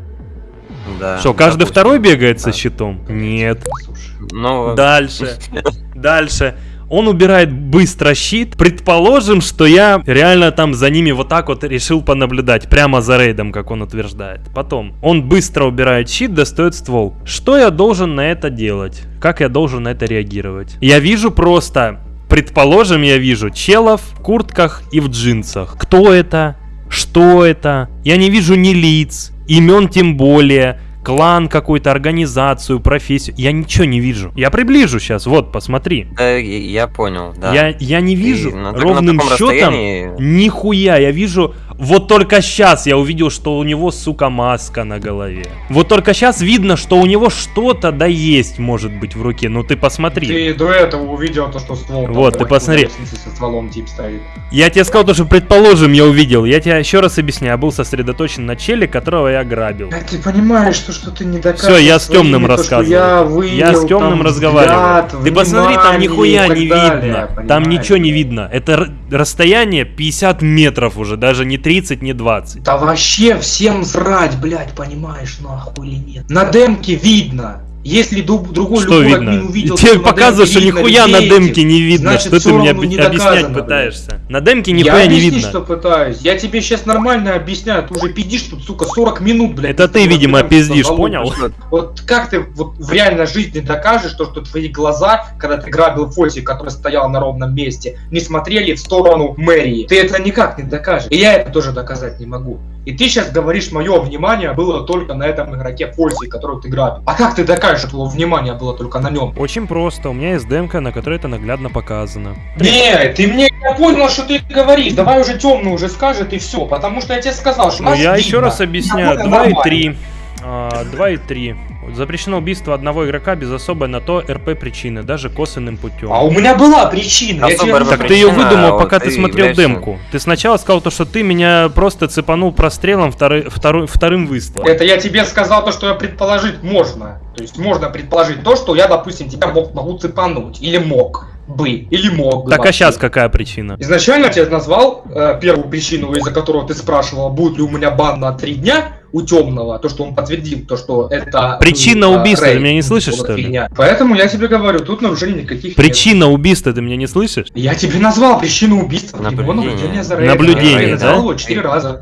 Speaker 2: Да.
Speaker 1: что, каждый
Speaker 2: допустим.
Speaker 1: второй бегает со
Speaker 2: Да.
Speaker 1: щитом? Нет.
Speaker 3: Слушай.
Speaker 2: Ну,
Speaker 1: Дальше. [LAUGHS] Дальше. Он убирает быстро щит. Предположим, что я реально там за ними вот так вот решил понаблюдать, прямо за рейдом, как он утверждает. Потом, он быстро убирает щит, достает ствол. Что я должен на это делать? Как я должен на это реагировать? Я вижу просто, предположим, я вижу челов в куртках и в джинсах. Кто это? Что это? Я не вижу ни лиц, имен тем более клан какую-то, организацию, профессию. Я ничего не вижу. Я приближу сейчас, вот, посмотри.
Speaker 2: Э, я понял, да.
Speaker 1: Я, я не вижу
Speaker 2: так- на
Speaker 1: ровным счетом
Speaker 2: расстоянии-
Speaker 1: нихуя. Я вижу, вот только сейчас я увидел, что у него, сука, маска на голове. Вот только сейчас видно, что у него что-то да есть, может быть, в руке. Ну ты посмотри.
Speaker 3: Ты до этого увидел то, что ствол. там
Speaker 1: Вот, ты
Speaker 3: наверху
Speaker 1: посмотри.
Speaker 3: Со стволом тип стоит.
Speaker 1: Я тебе сказал то, что предположим я увидел. Я тебе еще раз объясню. Я был сосредоточен на челе, которого я грабил.
Speaker 3: А ты понимаешь, что, что ты не доказываешь
Speaker 1: Все, я с темным рассказываю.
Speaker 3: Я,
Speaker 1: Я с темным
Speaker 3: там,
Speaker 1: разговариваю.
Speaker 3: взгляд,
Speaker 1: Ты посмотри, там нихуя не
Speaker 3: далее,
Speaker 1: видно. Там ничего не видно. Это расстояние 50 метров уже, даже не 30, не 20.
Speaker 3: Да вообще всем срать, блядь, понимаешь, нахуй или нет. На демке видно. Если другой
Speaker 1: Что
Speaker 3: любой
Speaker 1: видно?
Speaker 3: админ увидел,
Speaker 1: Тебе показываешь, что нихуя на демке не видно.
Speaker 3: значит,
Speaker 1: что ты мне
Speaker 3: не
Speaker 1: объяснять
Speaker 3: доказано,
Speaker 1: пытаешься? На демке
Speaker 3: Я
Speaker 1: нихуя не видно.
Speaker 3: что пытаюсь. Я тебе сейчас нормально объясняю. Ты уже пиздишь тут, сука, 40 минут, блядь.
Speaker 1: Это ты,
Speaker 3: вот
Speaker 1: видимо, пиздишь, понял?
Speaker 3: Вот как ты вот в реальной жизни докажешь, то, что твои глаза, когда ты грабил Фоси, который стоял на ровном месте, не смотрели в сторону мэрии? Ты это никак не докажешь. И я это тоже доказать не могу. И ты сейчас говоришь, мое внимание было только на этом игроке Фоси, которого ты грабил. А как ты докажешь, что твое внимание было только на нем?
Speaker 1: Очень просто. У меня есть демка, на которой это наглядно показано.
Speaker 3: Не, ты мне я понял, что ты говоришь. Давай уже темный уже скажет и все. Потому что я тебе сказал, что
Speaker 1: Ну,
Speaker 3: нас
Speaker 1: я
Speaker 3: видно.
Speaker 1: еще раз объясняю.
Speaker 3: Нормально,
Speaker 1: 2 и
Speaker 3: нормально.
Speaker 1: 3. 2 и 3. Запрещено убийство одного игрока без особой на то РП причины, даже косвенным путем.
Speaker 3: А у меня была причина. я тебе
Speaker 1: Так ты ее выдумал,
Speaker 2: вот
Speaker 1: пока
Speaker 2: ты
Speaker 1: смотрел
Speaker 2: являешься-
Speaker 1: демку. Ты сначала сказал то, что ты меня просто цепанул прострелом второй, второй, вторым выстрелом.
Speaker 3: Это я тебе сказал то, что я предположить можно. То есть можно предположить то, что я, допустим, тебя мог, могу цепануть. Или мог бы. Или мог бы.
Speaker 1: Так а сейчас какая причина?
Speaker 3: Изначально я тебе назвал э, первую причину, из-за которого ты спрашивал, будет ли у меня бан на три дня у темного, то, что он подтвердил, то, что это...
Speaker 1: Причина
Speaker 3: был, э,
Speaker 1: убийства, ты меня не слышишь, что ли?
Speaker 3: фигня. Поэтому я тебе говорю, тут нарушений никаких нет.
Speaker 1: Причина убийства, ты меня не слышишь?
Speaker 3: Я тебе назвал причину убийства. Его
Speaker 2: Наблюдение.
Speaker 3: наблюдение за рейдом.
Speaker 1: Наблюдение,
Speaker 3: Я назвал
Speaker 1: да?
Speaker 3: его четыре раза.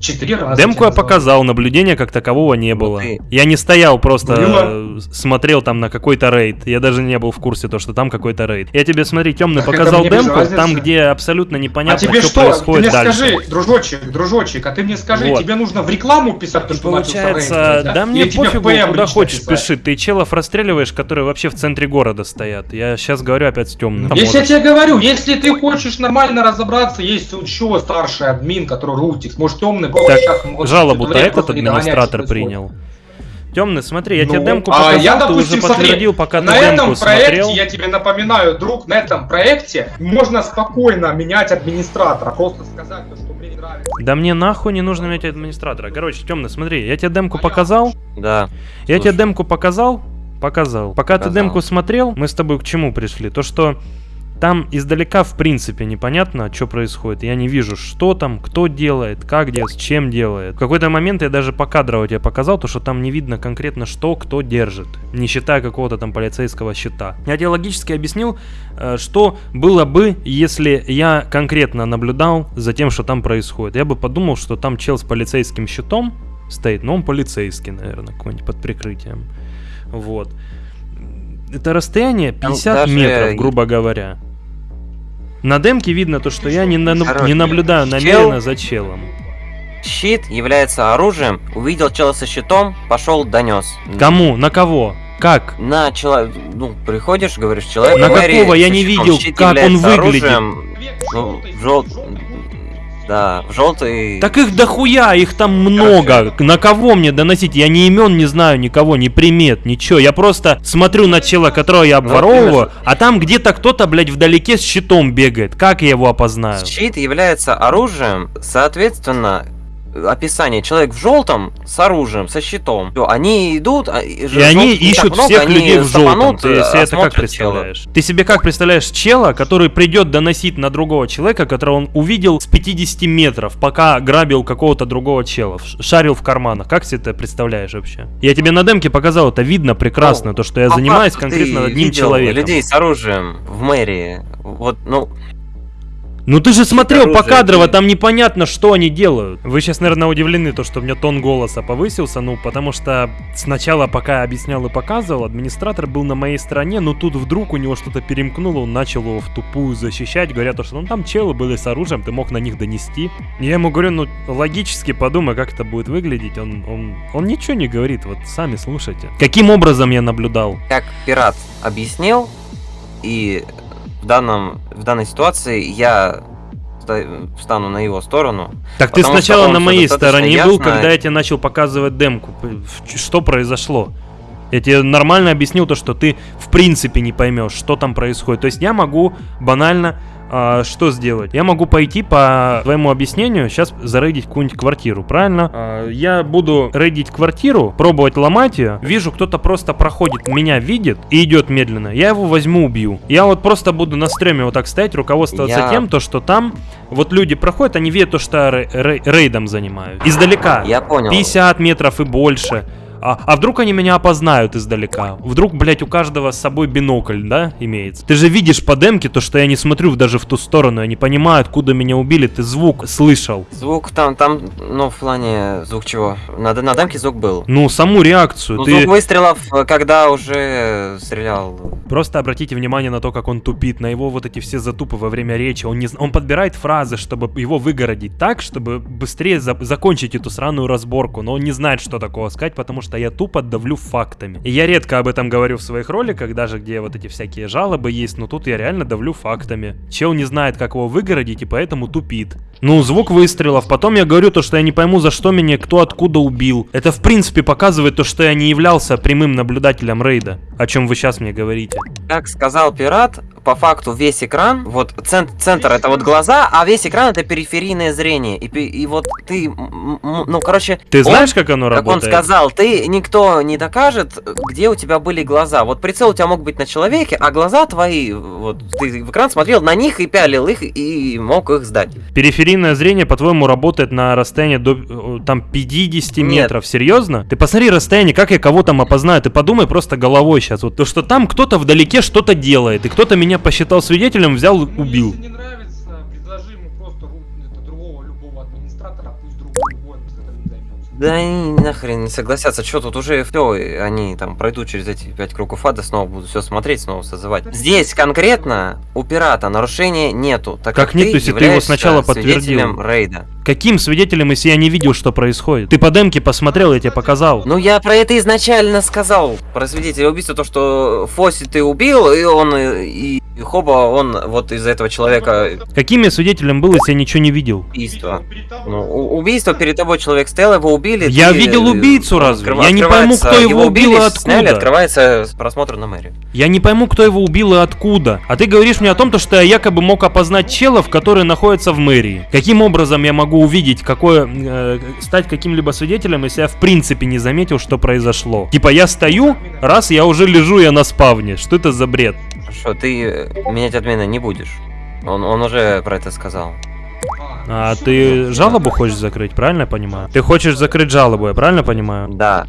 Speaker 3: Четыре раза.
Speaker 1: Демку я показал, наблюдения как такового не было.
Speaker 2: ты-
Speaker 1: Я не стоял просто,
Speaker 3: Было.
Speaker 1: э, смотрел там на какой-то рейд. Я даже не был в курсе то, что там какой-то рейд. Я тебе, смотри, темный
Speaker 3: Так
Speaker 1: показал
Speaker 3: мне
Speaker 1: демку, там, где абсолютно непонятно,
Speaker 3: а тебе
Speaker 1: что,
Speaker 3: что? Ты
Speaker 1: происходит
Speaker 3: мне
Speaker 1: дальше.
Speaker 3: скажи, дружочек, дружочек, а ты мне скажи,
Speaker 1: Вот.
Speaker 3: тебе нужно в рекламу писать то, что
Speaker 1: получается,
Speaker 3: рейд,
Speaker 1: да мне
Speaker 3: тебе в
Speaker 1: пофигу, куда хочешь
Speaker 3: писать?
Speaker 1: пиши. Ты челов расстреливаешь, которые вообще в центре города стоят. Я сейчас говорю опять с темным.
Speaker 3: Если я тебе говорю, если ты хочешь нормально разобраться, есть еще старший админ, который рутик, может темный
Speaker 1: Так, жалобу-то этот администратор принял. Темный, смотри, я
Speaker 3: Ну,
Speaker 1: тебе демку
Speaker 3: а
Speaker 1: показал,
Speaker 3: я,
Speaker 1: ты
Speaker 3: допустим,
Speaker 1: уже
Speaker 3: смотри,
Speaker 1: подтвердил, пока
Speaker 3: на
Speaker 1: ты
Speaker 3: этом
Speaker 1: демку
Speaker 3: проекте,
Speaker 1: смотрел.
Speaker 3: я тебе напоминаю, друг, на этом проекте можно спокойно менять администратора, просто сказать, то, что мне не нравится.
Speaker 1: Да мне нахуй не нужно иметь администратора. Короче, темный, смотри, я тебе демку показал,
Speaker 2: Да.
Speaker 1: я тебе
Speaker 2: Слушай.
Speaker 1: демку показал, показал. Пока ты
Speaker 2: Показал.
Speaker 1: демку смотрел, мы с тобой к чему пришли? То, что там издалека в принципе непонятно, что происходит. Я не вижу, что там, кто делает, как делает, с чем делает. В какой-то момент я даже покадрово тебе показал, то, что там не видно конкретно, что кто держит, не считая какого-то там полицейского щита. Я тебе логически объяснил, э, что было бы, если я конкретно наблюдал за тем, что там происходит. Я бы подумал, что там чел с полицейским щитом стоит, но он полицейский, наверное, какой-нибудь под прикрытием. Вот. Это расстояние
Speaker 2: Там
Speaker 1: 50
Speaker 2: даже
Speaker 1: метров, грубо говоря. На демке видно то, что я не, на- не наблюдаю намеренно за челом.
Speaker 2: Щит является оружием. Увидел чела со щитом, пошел, донес.
Speaker 1: Кому? На кого? Как?
Speaker 2: На человек, ну, приходишь, говоришь, человек.
Speaker 1: На
Speaker 2: мэрии
Speaker 1: какого? Я не видел,
Speaker 2: Щит
Speaker 1: как он выглядит.
Speaker 2: оружием, Ну, в жел... Да, в желтый...
Speaker 1: Так их дохуя, их там много. На кого мне доносить? Я ни имен не знаю никого, ни примет, ничего. Я просто смотрю на чела, которого я
Speaker 2: Ну,
Speaker 1: обворовываю, а там где-то кто-то, блядь, вдалеке с щитом бегает. Как я его опознаю?
Speaker 2: Щит является оружием, соответственно, описание. Человек в желтом с оружием, со щитом. Всё, Они идут, а, и
Speaker 1: они ищут
Speaker 2: много,
Speaker 1: всех
Speaker 2: они
Speaker 1: людей в желтом. Ты себе это как
Speaker 2: осмотрят чела.
Speaker 1: представляешь? Ты себе как представляешь чела, который придет доносить на другого человека, которого он увидел с 50 метров, пока грабил какого-то другого чела, шарил в карманах. Как себе это представляешь вообще? Я тебе на демке показал, это видно прекрасно,
Speaker 2: Ну,
Speaker 1: то, что я
Speaker 2: По
Speaker 1: занимаюсь конкретно одним человеком.
Speaker 2: людей с оружием в мэрии. Вот, ну,
Speaker 1: Ну ты же смотрел
Speaker 2: оружие,
Speaker 1: покадрово,
Speaker 2: ты-
Speaker 1: там непонятно, что они делают. Вы сейчас, наверное, удивлены, то, что у меня тон голоса повысился, ну, потому что сначала, пока я объяснял и показывал, администратор был на моей стороне, но тут вдруг у него что-то перемкнуло, он начал его в тупую защищать, говоря то, что ну там челы были с оружием, ты мог на них донести. Я ему говорю, ну, логически подумай, как это будет выглядеть. Он, он, он ничего не говорит, вот сами слушайте. Каким образом я наблюдал?
Speaker 2: как пират объяснил, и в, данном, в данной ситуации я ста- встану на его сторону.
Speaker 1: Так ты сначала на моей стороне был,
Speaker 2: ясно-
Speaker 1: когда я тебе начал показывать демку. Что произошло? Я тебе нормально объяснил то, что ты в принципе не поймешь, что там происходит. То есть я могу банально а, что сделать? Я могу пойти по твоему объяснению сейчас зарейдить какую-нибудь квартиру, правильно? А, я буду рейдить квартиру, пробовать ломать ее. Вижу, кто-то просто проходит, меня видит и идет медленно. Я его возьму, убью. Я вот просто буду на стреме вот так стоять, руководствоваться
Speaker 2: Я-
Speaker 1: тем, то, что там вот люди проходят, они видят то, что я рей- рей- рейдом занимаю. Издалека.
Speaker 2: Я понял.
Speaker 1: 50 метров и больше. А, а вдруг они меня опознают издалека? Вдруг, блядь, у каждого с собой бинокль, да, имеется? Ты же видишь по демке то, что я не смотрю даже в ту сторону, я не понимаю, откуда меня убили, ты звук слышал.
Speaker 2: Звук там, там, ну, в плане, звук чего? На, на демке звук был.
Speaker 1: Ну, саму реакцию,
Speaker 2: Ну,
Speaker 1: ты...
Speaker 2: звук выстрелов, когда уже стрелял.
Speaker 1: Просто обратите внимание на то, как он тупит, на его вот эти все затупы во время речи. Он, не, он подбирает фразы, чтобы его выгородить так, чтобы быстрее за- закончить эту сраную разборку. Но он не знает, что такого сказать, потому что я тупо давлю фактами. И я редко об этом говорю в своих роликах, даже где вот эти всякие жалобы есть, но тут я реально давлю фактами. Чел не знает, как его выгородить, и поэтому тупит. Ну, звук выстрелов. Потом я говорю то, что я не пойму, за что меня кто откуда убил. Это, в принципе, показывает то, что я не являлся прямым наблюдателем рейда. О чем вы сейчас мне говорите.
Speaker 2: Как сказал пират, по факту весь экран, вот цен- центр это вот глаза, а весь экран это периферийное зрение. И, и вот ты, ну, короче...
Speaker 1: Ты
Speaker 2: он-
Speaker 1: знаешь, как оно
Speaker 2: Как он
Speaker 1: работает?
Speaker 2: сказал, ты никто не докажет, где у тебя были глаза. Вот прицел у тебя мог быть на человеке, а глаза твои, вот ты в экран смотрел на них и пялил их и мог их сдать.
Speaker 1: Периферийное зрение, по-твоему, работает на расстоянии до э, там 50
Speaker 2: Нет.
Speaker 1: метров. Серьезно? Ты посмотри расстояние, как я кого там опознаю. Ты подумай просто головой сейчас. Вот то, что там кто-то вдалеке что-то делает, и кто-то меня посчитал свидетелем, взял, убил.
Speaker 2: Да они нахрен не согласятся, что тут уже все, они там пройдут через эти пять кругов ада, снова будут все смотреть, снова созывать. Здесь конкретно у пирата нарушения нету, так
Speaker 1: Как
Speaker 2: как,
Speaker 1: нет,
Speaker 2: ты
Speaker 1: то есть ты его сначала подтвердил?
Speaker 2: рейда.
Speaker 1: Каким свидетелем, если я не видел, что происходит? Ты по демке посмотрел, я тебе показал.
Speaker 2: Ну я про это изначально сказал, про свидетеля убийства, то что Фоси ты убил, и он, и, и Хоба, он вот из этого человека
Speaker 1: Каким я свидетелем был, если я ничего не видел?
Speaker 2: убийство. Ну, убийство перед тобой человек стоял, его убили.
Speaker 1: Я
Speaker 2: ты,
Speaker 1: видел
Speaker 2: э,
Speaker 1: убийцу разве?
Speaker 2: открыва-
Speaker 1: Я не пойму, кто его убил и
Speaker 2: сняли,
Speaker 1: откуда.
Speaker 2: открывается просмотр на мэрию.
Speaker 1: Я не пойму, кто его убил и откуда. А ты говоришь мне о том, то, что я якобы мог опознать челов, которые находятся в мэрии. Каким образом я могу увидеть, какое, э, стать каким-либо свидетелем, если я в принципе не заметил, что произошло? Типа я стою, раз я уже лежу я на спавне. Что это за бред?
Speaker 2: Хорошо, ты э, менять админа не будешь. Он, он уже про это сказал.
Speaker 1: А ты жалобу хочешь закрыть, правильно я понимаю? Ты хочешь закрыть жалобу, я правильно понимаю?
Speaker 2: Да,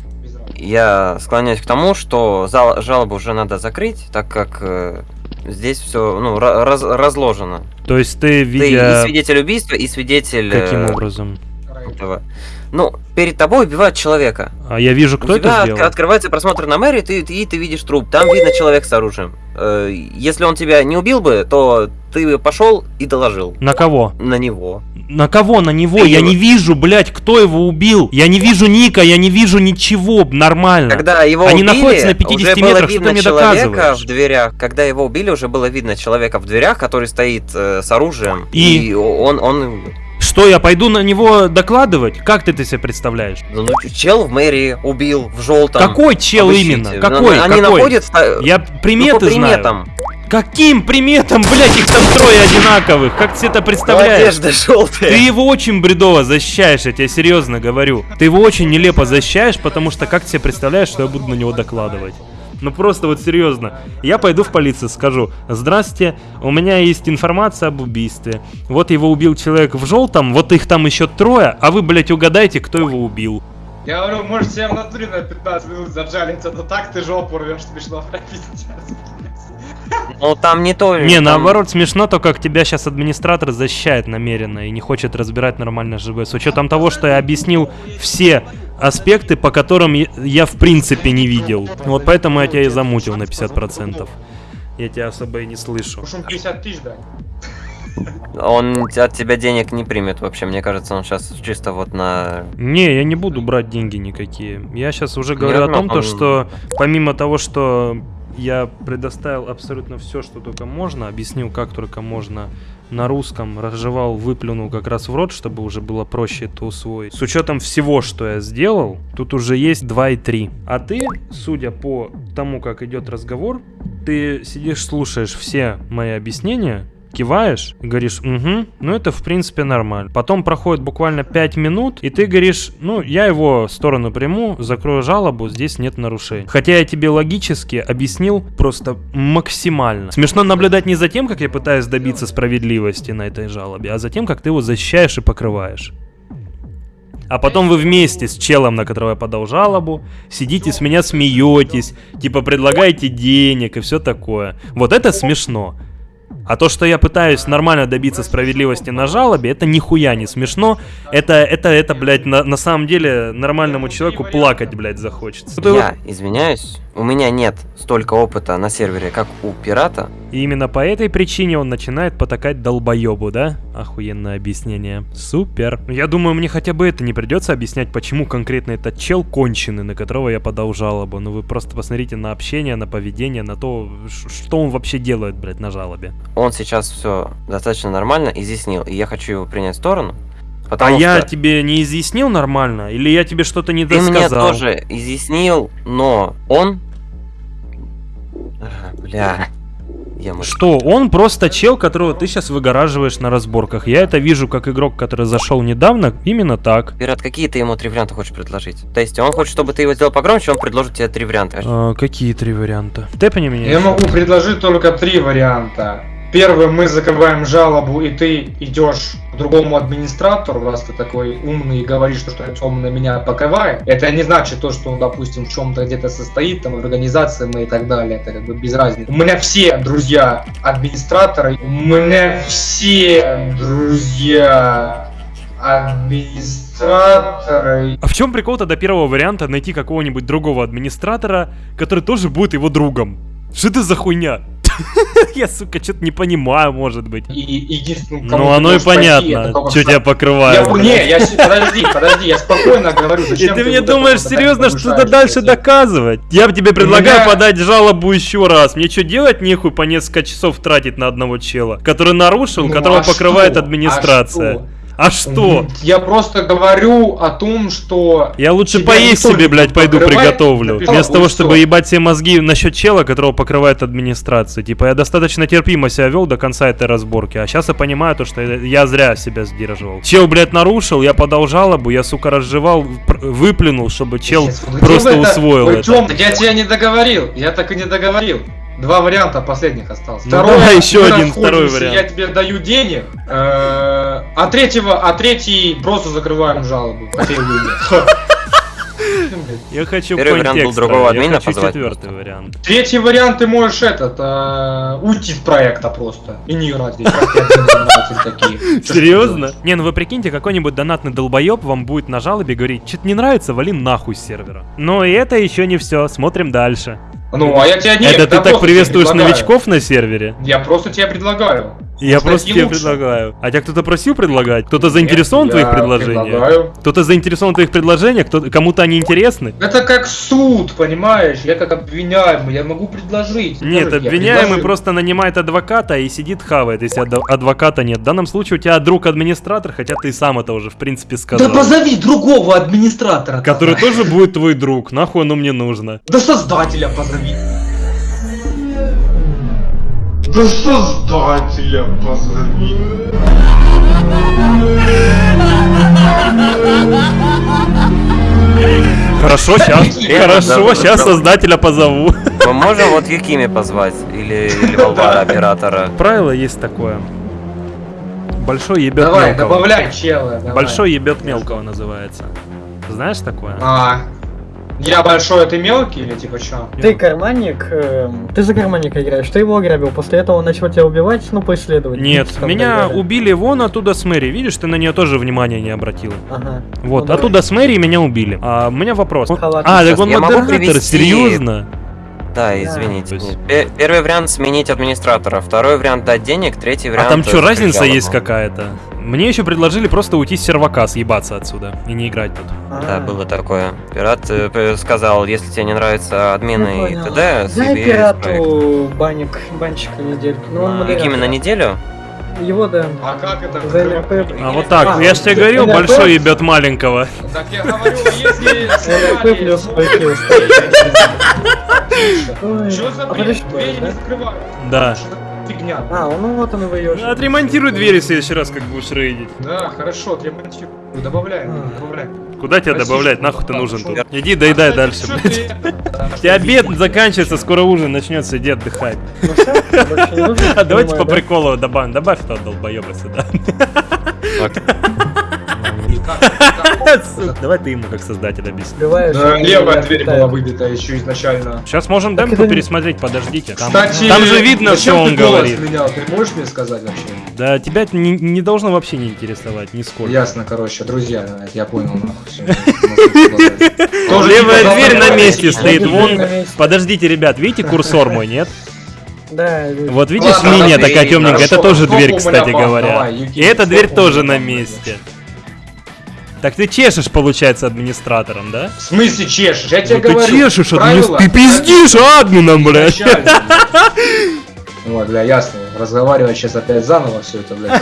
Speaker 2: я склоняюсь к тому, что жалобу уже надо закрыть, так как э, здесь все ну, ра- раз- разложено.
Speaker 1: То есть ты,
Speaker 2: Ты и
Speaker 1: видя...
Speaker 2: свидетель убийства, и свидетель э,
Speaker 1: Каким образом?
Speaker 2: этого. Ну, перед тобой убивают человека.
Speaker 1: А я вижу, кто
Speaker 2: У тебя
Speaker 1: это сделал?
Speaker 2: открывается просмотр на мэрии, ты, ты, и ты видишь труп. Там видно человек с оружием. Э, если он тебя не убил бы, то ты бы пошел и доложил
Speaker 1: На кого?
Speaker 2: на него.
Speaker 1: На кого? На него?
Speaker 2: Ты
Speaker 1: Я
Speaker 2: его-
Speaker 1: не вижу, блядь, кто его убил. Я не вижу Ника, я не вижу ничего. Нормально.
Speaker 2: Когда его
Speaker 1: Они
Speaker 2: убили,
Speaker 1: находятся на 50
Speaker 2: уже было
Speaker 1: метрах, что
Speaker 2: видно
Speaker 1: ты мне
Speaker 2: человека
Speaker 1: доказываешь?
Speaker 2: в дверях. Когда его убили, уже было видно человека в дверях, который стоит э, с оружием.
Speaker 1: И?
Speaker 2: он, он,
Speaker 1: Что, я пойду на него докладывать? Как ты это себе представляешь?
Speaker 2: ну, чел в мэрии убил в желтом.
Speaker 1: Какой чел
Speaker 2: Обыщите.
Speaker 1: именно?
Speaker 2: Ну,
Speaker 1: Какой?
Speaker 2: Они
Speaker 1: Какой?
Speaker 2: находятся.
Speaker 1: Я
Speaker 2: ну,
Speaker 1: приметы знаю.
Speaker 2: приметам.
Speaker 1: Каким приметам, блядь, их там трое одинаковых? Как ты это представляешь?
Speaker 2: Одежда желтая.
Speaker 1: Ты его очень бредово защищаешь, я тебе серьезно говорю. Ты его очень нелепо защищаешь, потому что как ты себе представляешь, что я буду на него докладывать? Ну просто вот серьезно. Я пойду в полицию, скажу, здрасте, у меня есть информация об убийстве. Вот его убил человек в желтом, вот их там еще трое, а вы, блядь, угадайте, кто его убил.
Speaker 3: Я говорю, может себе в натуре на 15 минут заджалиться, но так ты жопу рвешь, смешно [LAUGHS] прописать.
Speaker 2: Ну там не то.
Speaker 1: Не,
Speaker 2: там-
Speaker 1: наоборот, смешно то, как тебя сейчас администратор защищает намеренно и не хочет разбирать нормально ЖБ. С учетом того, что я объяснил все аспекты, по которым я, я в принципе не видел. Вот поэтому я тебя и замутил на 50%. Я тебя особо и не слышу.
Speaker 3: Уж он 50 тысяч, да.
Speaker 2: Он от тебя денег не примет вообще. Мне кажется, он сейчас чисто вот на...
Speaker 1: Не, я не буду брать деньги никакие. Я сейчас уже говорю о
Speaker 2: Нет,
Speaker 1: том,
Speaker 2: ну,
Speaker 1: то,
Speaker 2: он-
Speaker 1: что помимо того, что я предоставил абсолютно все, что только можно, объяснил, как только можно на русском, разжевал, выплюнул как раз в рот, чтобы уже было проще это усвоить. С учетом всего, что я сделал, тут уже есть 2 и 3. А ты, судя по тому, как идет разговор, ты сидишь, слушаешь все мои объяснения, киваешь и говоришь, угу, ну это в принципе нормально. Потом проходит буквально 5 минут, и ты говоришь, ну я его в сторону приму, закрою жалобу, здесь нет нарушений. Хотя я тебе логически объяснил просто максимально. Смешно наблюдать не за тем, как я пытаюсь добиться справедливости на этой жалобе, а за тем, как ты его защищаешь и покрываешь. А потом вы вместе с челом, на которого я подал жалобу, сидите с меня смеетесь, типа предлагаете денег и все такое. Вот это смешно. А то, что я пытаюсь нормально добиться справедливости на жалобе, это нихуя не смешно. Это, это, это, блядь, на, на самом деле нормальному человеку плакать, блядь, захочется.
Speaker 2: Я извиняюсь, у меня нет столько опыта на сервере, как у пирата.
Speaker 1: И именно по этой причине он начинает потакать долбоебу, да? Охуенное объяснение. Супер. Я думаю, мне хотя бы это не придется объяснять, почему конкретно этот чел конченый, на которого я подал жалобу. Ну вы просто посмотрите на общение, на поведение, на то, что он вообще делает, блядь, на жалобе.
Speaker 2: Он сейчас все достаточно нормально изъяснил, и я хочу его принять в сторону.
Speaker 1: А
Speaker 2: Потому
Speaker 1: я
Speaker 2: что
Speaker 1: тебе не изъяснил нормально? Или я тебе что-то не
Speaker 2: ты мне
Speaker 1: досказал?
Speaker 2: тоже изъяснил, но он... А, Бля... Я мышь.
Speaker 1: Что, он просто чел, которого ты сейчас выгораживаешь на разборках. Я это вижу как игрок, который зашел недавно, именно так.
Speaker 2: Пират, какие ты ему три варианта хочешь предложить? То есть он хочет, чтобы ты его сделал погромче, он предложит тебе три варианта.
Speaker 1: А, какие три варианта? Тэпани меня?
Speaker 3: Я могу предложить только три варианта. Первый, мы закрываем жалобу, и ты идешь к другому администратору, раз ты такой умный и говоришь, что, что он на меня покрывает. Это не значит то, что он, допустим, в чем-то где-то состоит, там, в организации мы и так далее. Это как бы без разницы. У меня все друзья администраторы, у меня все друзья администраторы.
Speaker 1: А в чем прикол тогда первого варианта найти какого-нибудь другого администратора, который тоже будет его другом? Что это за хуйня? [LAUGHS] Я, сука, что-то не понимаю, может быть.
Speaker 3: И,
Speaker 1: Ну, оно и понятно, что тебя покрывают.
Speaker 3: Я, не, я, подожди, подожди, я спокойно говорю,
Speaker 1: И ты мне думаешь серьезно что-то дальше доказывать? Я тебе предлагаю подать жалобу еще раз. Мне что делать нехуй по несколько часов тратить на одного чела, который нарушил,
Speaker 3: Ну,
Speaker 1: которого
Speaker 3: а
Speaker 1: покрывает
Speaker 3: что?
Speaker 1: администрация.
Speaker 3: А что? Я просто говорю о том, что...
Speaker 1: Я лучше поесть себе, блядь, пойду приготовлю.
Speaker 3: написал,
Speaker 1: Вместо того,
Speaker 3: что.
Speaker 1: чтобы ебать себе мозги насчет чела, которого покрывает администрация. Типа, я достаточно терпимо себя вел до конца этой разборки. А сейчас я понимаю то, что я зря себя сдерживал. Чел, блядь, нарушил, я подал жалобу, я, сука, разжевал, выплюнул, чтобы чел
Speaker 3: Сейчас, вот
Speaker 1: просто
Speaker 3: это-
Speaker 1: усвоил это.
Speaker 3: Я тебя не договорил, я так и не договорил. Два варианта последних осталось.
Speaker 1: Ну, давай еще один, второй вариант.
Speaker 3: Я тебе даю денег, э, а третьего, а третий просто закрываем жалобу. по этой линии.
Speaker 1: Я хочу
Speaker 2: Первый вариант был другого
Speaker 1: я
Speaker 2: админа
Speaker 1: хочу
Speaker 2: позвать
Speaker 1: четвертый вариант.
Speaker 3: Третий вариант ты можешь этот э, уйти с проекта просто и не играть здесь.
Speaker 1: Серьезно? Не, ну вы прикиньте, какой-нибудь донатный долбоеб вам будет на жалобе говорить, что-то не нравится, вали нахуй с сервера. Но и это еще не все, смотрим дальше.
Speaker 3: Ну, а я тебя не...
Speaker 1: это ты так приветствуешь новичков на сервере?
Speaker 3: Я просто тебе предлагаю.
Speaker 1: Я просто тебе
Speaker 3: лучше.
Speaker 1: предлагаю. А тебя кто-то просил предлагать? Кто-то заинтересован в твоих предложениях?
Speaker 3: предлагаю.
Speaker 1: Кто-то заинтересован в твоих предложениях? Кому-то они интересны?
Speaker 3: Это как суд, понимаешь? Я как обвиняемый, я могу предложить.
Speaker 1: Нет,
Speaker 3: Скажите,
Speaker 1: обвиняемый просто нанимает адвоката и сидит хавает, если ад- адвоката нет. В данном случае у тебя друг администратор, хотя ты и сам это уже в принципе сказал.
Speaker 3: Да позови другого администратора.
Speaker 1: Который
Speaker 3: тогда.
Speaker 1: тоже будет твой друг. Нахуй оно мне нужно.
Speaker 3: Да создателя позови. Да создателя позови.
Speaker 1: Хорошо, сейчас. Хорошо, сейчас создателя позову.
Speaker 2: Мы можем вот Юкими позвать? Или, или оператора?
Speaker 1: Правило есть такое. Большой ебет
Speaker 3: Давай,
Speaker 1: мелкого.
Speaker 3: добавляй чела. давай.
Speaker 1: Большой ебет мелкого называется. Знаешь такое?
Speaker 3: А, я большой, а ты мелкий или типа чё?
Speaker 4: Ты карманник, эм, ты за карманника играешь, ты его ограбил, после этого он начал тебя убивать, ну, преследовать.
Speaker 1: Нет,
Speaker 4: там
Speaker 1: меня убили вон оттуда с Мэри. Видишь, ты на нее тоже внимания не обратил.
Speaker 4: Ага.
Speaker 1: Вот,
Speaker 4: Ну, давай.
Speaker 1: оттуда с Мэри меня убили. А у меня вопрос.
Speaker 4: Халат.
Speaker 1: А, так он модератор, серьезно?
Speaker 2: Да, извините. Первый вариант сменить администратора, второй вариант дать денег, третий
Speaker 1: А
Speaker 2: вариант...
Speaker 1: там что, разница есть какая-то? Мне еще предложили просто уйти с сервака, съебаться отсюда и не играть тут.
Speaker 2: Да,
Speaker 4: А.
Speaker 2: было такое. Пират э, сказал, если тебе не нравятся админы
Speaker 4: Ну,
Speaker 2: и т.д.,
Speaker 4: Дай пирату банник, банчик на недельку. Ну,
Speaker 2: А,
Speaker 4: модератор.
Speaker 2: Юкими на неделю?
Speaker 4: Его, да.
Speaker 3: А как это?
Speaker 4: За НРП.
Speaker 1: А вот так,
Speaker 4: А,
Speaker 1: я же тебе говорил, большой ебет маленького.
Speaker 3: Так я говорю, если...
Speaker 4: НРП плюс
Speaker 3: Что за
Speaker 4: а
Speaker 3: бред? Двери не
Speaker 4: да?
Speaker 3: закрывают.
Speaker 1: Да.
Speaker 3: Фигня.
Speaker 4: А, ну вот он и выешь.
Speaker 1: Отремонтируй двери в следующий раз, как будешь рейдить.
Speaker 3: Да, хорошо, отремонтирую. Добавляем,
Speaker 4: А.
Speaker 3: добавляем.
Speaker 1: Куда тебе
Speaker 3: Спасибо,
Speaker 1: добавлять? Нахуй ты нужен тут? Иди доедай
Speaker 3: А,
Speaker 1: дальше, блядь. У [LAUGHS] тебя обед заканчивается, скоро ужин начнется, иди отдыхай.
Speaker 4: Ну
Speaker 1: А [LAUGHS] давайте по приколу добавим. Добавь этого долбоеба сюда. [LAUGHS] [LAUGHS] Давай ты ему как создатель объясни.
Speaker 3: Левая дверь была выбита еще изначально.
Speaker 1: Сейчас можем демку пересмотреть, подождите. Там,
Speaker 3: Кстати,
Speaker 1: там же видно, что он говорит.
Speaker 3: Ты можешь мне сказать вообще?
Speaker 1: Да, тебя это не, не должно вообще не интересовать, нисколько.
Speaker 3: Ясно, короче, друзья, я понял. нахуй, [LAUGHS]
Speaker 1: Левая дверь на месте стоит, вон. Подождите, ребят, видите [LAUGHS] курсор мой, нет?
Speaker 4: Да.
Speaker 1: Вот видишь, линия такая темненькая, это тоже дверь, кстати говоря. И эта дверь тоже на месте. Так ты чешешь, получается, администратором, да?
Speaker 3: В смысле чешешь? Я тебе
Speaker 1: Ну ты
Speaker 3: говорю.
Speaker 1: чешешь,
Speaker 3: правила
Speaker 1: администратором. Ты пиздишь админом, блядь.
Speaker 3: Вот, бля, ясно. Разговаривать сейчас опять заново все это, блядь.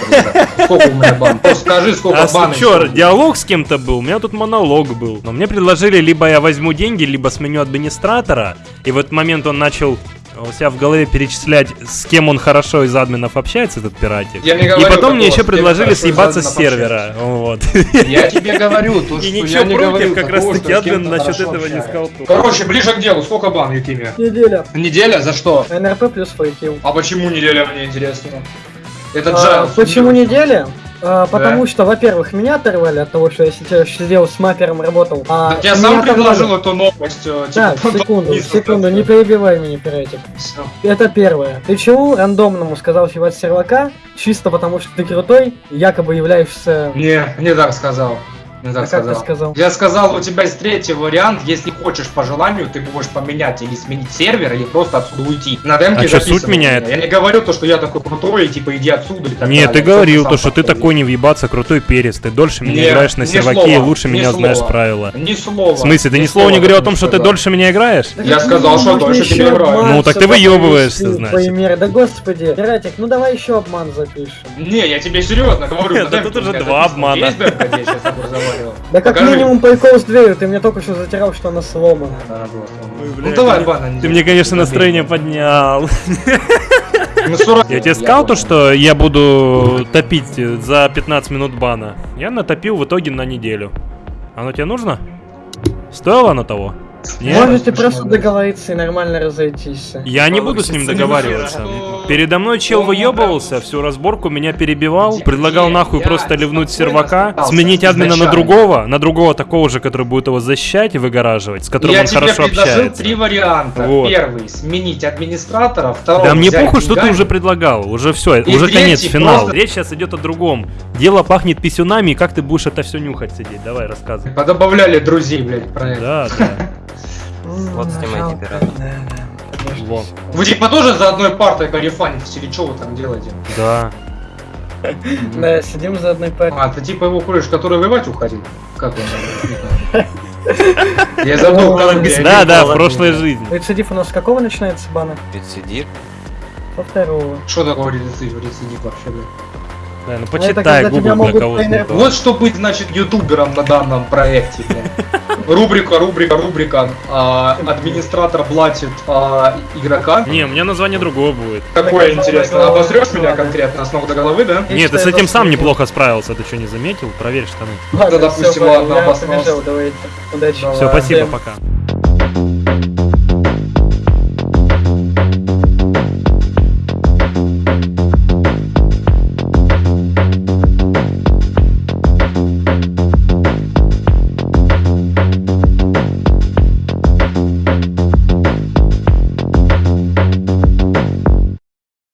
Speaker 3: Сколько у меня бан? Просто скажи, сколько
Speaker 1: А
Speaker 3: еще.
Speaker 1: диалог с кем-то был? У меня тут монолог был. Но мне предложили, либо я возьму деньги, либо сменю администратора. И в этот момент он начал у себя в голове перечислять, с кем он хорошо из админов общается, этот пиратик.
Speaker 3: Я не
Speaker 1: И
Speaker 3: говорю
Speaker 1: потом мне еще предложили съебаться с сервера. Вот.
Speaker 3: Я тебе говорю, то, [LAUGHS]
Speaker 1: И
Speaker 3: что
Speaker 1: ничего
Speaker 3: я не
Speaker 1: против,
Speaker 3: говорю
Speaker 1: как раз таки админ насчет этого не сказал.
Speaker 3: Короче, ближе к делу. Сколько бан, Юкими?
Speaker 4: Неделя.
Speaker 3: Неделя? За что?
Speaker 4: НРП плюс фейкил.
Speaker 3: А почему неделя, мне интересно? Это
Speaker 4: А,
Speaker 3: Джайлз.
Speaker 4: почему неделя? А, потому что, во-первых, меня оторвали от того, что я сейчас сидел с мапером работал. А
Speaker 3: Так я сам
Speaker 4: оторвали-
Speaker 3: предложил эту новость. э, типа,
Speaker 4: секунду,
Speaker 3: подписываться.
Speaker 4: секунду, не перебивай меня, пиратик.
Speaker 3: Всё.
Speaker 4: Это первое. Ты чего рандомному сказал с сервака, чисто потому что ты крутой, якобы являешься...
Speaker 3: Не, не так сказал. Так
Speaker 4: А как ты
Speaker 3: сказал.
Speaker 4: сказал?
Speaker 3: Я сказал, у тебя есть третий вариант, если хочешь по желанию, ты можешь поменять или сменить сервер, или просто отсюда уйти. На демке
Speaker 1: А
Speaker 3: записано
Speaker 1: суть меняет?
Speaker 3: Я не говорю то, что я такой крутой, и типа иди отсюда. или так
Speaker 1: Нет, ты
Speaker 3: далее.
Speaker 1: говорил
Speaker 3: Просто
Speaker 1: то, что ты такой не въебаться, крутой перец. Ты дольше меня
Speaker 3: Не,
Speaker 1: играешь на
Speaker 3: ни
Speaker 1: серваке и лучше
Speaker 3: ни
Speaker 1: меня знаешь
Speaker 3: слова.
Speaker 1: правила.
Speaker 3: Ни слова.
Speaker 1: В смысле, ты ни слова не говорил о том, что ты дольше меня играешь?
Speaker 3: Я сказал, что дольше тебе играю.
Speaker 1: Ну, так ты выебываешься, значит.
Speaker 4: Да господи, пиратик, ну давай еще обман запишем.
Speaker 3: Не, я тебе серьезно говорю.
Speaker 1: Да
Speaker 3: на
Speaker 1: тут уже два обмана.
Speaker 4: Да как
Speaker 3: Покажи.
Speaker 4: минимум прикол с дверью, ты мне только что затирал, что она сломана.
Speaker 3: Да, вот,
Speaker 1: Ой,
Speaker 3: вот.
Speaker 1: бля,
Speaker 3: Ну давай,
Speaker 1: ты-
Speaker 3: бан.
Speaker 1: Ты мне, конечно, настроение поднял. [LAUGHS]
Speaker 3: Ну, 40
Speaker 1: Я тебе сказал то, что я буду топить за 15 минут бана. Я натопил в итоге на неделю. Оно тебе нужно? Стоило оно того? Нет?
Speaker 4: Можете просто
Speaker 3: да?
Speaker 4: договориться и нормально разойтись.
Speaker 1: Я не буду с ним договариваться. Передо мной чел выебывался, всю разборку меня перебивал, предлагал нахуй просто ливнуть с сервака, сменить админа на другого, на другого такого же, который будет его защищать и выгораживать, с которым
Speaker 3: Я
Speaker 1: он
Speaker 3: тебе
Speaker 1: хорошо
Speaker 3: предложил
Speaker 1: общается.
Speaker 3: три варианта.
Speaker 1: Вот.
Speaker 3: Первый сменить администратора, второй
Speaker 1: Да мне похуй, что ты уже предлагал. Уже все,
Speaker 3: И
Speaker 1: уже конец, финал.
Speaker 3: просто-
Speaker 1: Речь сейчас идет о другом. Дело пахнет писюнами, и как ты будешь это все нюхать сидеть? Давай, рассказывай.
Speaker 3: Подобавляли друзей, блядь, про это.
Speaker 1: Да, да.
Speaker 2: Вот снимайте пирата.
Speaker 1: Вот.
Speaker 3: Вы типа тоже за одной партой карифанитесь или что вы там делаете?
Speaker 1: Да. [LAUGHS]
Speaker 4: Да, сидим за одной парой.
Speaker 3: А, ты типа его кореш, который воевать уходил? Как он? [LAUGHS] Я забыл, как
Speaker 1: Да, да, в прошлой жизни.
Speaker 4: Рецидив у нас с какого начинается бана?
Speaker 2: Рецидив.
Speaker 4: Со второго.
Speaker 3: Что такое рецидив, рецидив вообще, блядь?
Speaker 1: Да, ну
Speaker 4: это
Speaker 1: почитай
Speaker 4: тебя
Speaker 1: Google для
Speaker 4: могут
Speaker 1: кого
Speaker 4: тренер-
Speaker 3: Вот что быть, значит, ютубером на данном проекте. [LAUGHS] Рубрика, рубрика, рубрика. А, администратор блатит а, игрока.
Speaker 1: Не, у меня название другое будет.
Speaker 3: Какое интересно, обозрешь меня конкретно с ног до головы, да?
Speaker 1: Нет, ты с этим сам неплохо справился, ты что, не заметил? Проверь штаны.
Speaker 3: Да, допустим, ладно, обосрался.
Speaker 4: побежал, давайте. Удачи.
Speaker 1: Все, спасибо, пока.